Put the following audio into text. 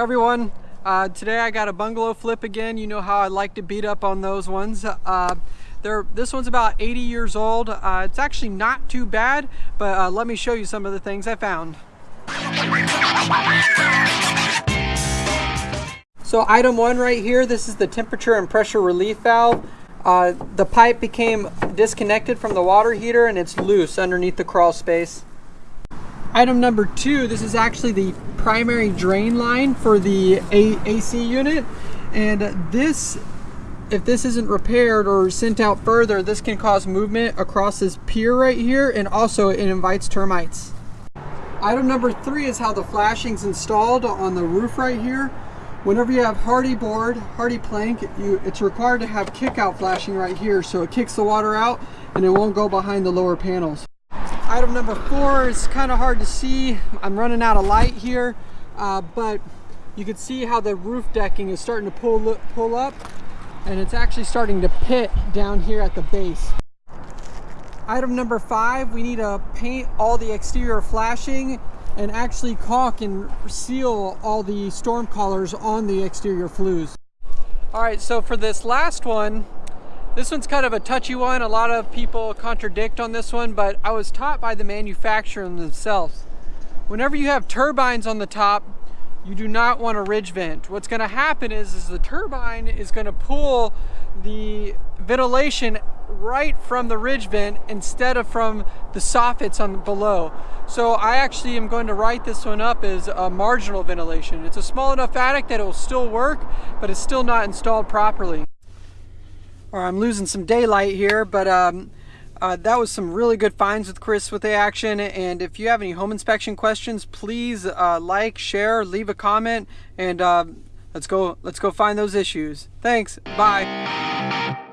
everyone. Uh, today I got a bungalow flip again. You know how I like to beat up on those ones. Uh, this one's about 80 years old. Uh, it's actually not too bad, but uh, let me show you some of the things I found. So item one right here, this is the temperature and pressure relief valve. Uh, the pipe became disconnected from the water heater and it's loose underneath the crawl space. Item number two, this is actually the primary drain line for the A AC unit. And this, if this isn't repaired or sent out further, this can cause movement across this pier right here and also it invites termites. Item number three is how the flashing's installed on the roof right here. Whenever you have Hardie board, Hardie plank, you, it's required to have kick out flashing right here so it kicks the water out and it won't go behind the lower panels. Item number four is kind of hard to see. I'm running out of light here, uh, but you can see how the roof decking is starting to pull, pull up and it's actually starting to pit down here at the base. Item number five, we need to paint all the exterior flashing and actually caulk and seal all the storm collars on the exterior flues. All right, so for this last one, this one's kind of a touchy one. A lot of people contradict on this one, but I was taught by the manufacturer themselves. Whenever you have turbines on the top, you do not want a ridge vent. What's gonna happen is, is the turbine is gonna pull the ventilation right from the ridge vent instead of from the soffits on below. So I actually am going to write this one up as a marginal ventilation. It's a small enough attic that it will still work, but it's still not installed properly or I'm losing some daylight here, but um, uh, that was some really good finds with Chris with the action. And if you have any home inspection questions, please uh, like, share, leave a comment, and uh, let's go. Let's go find those issues. Thanks. Bye.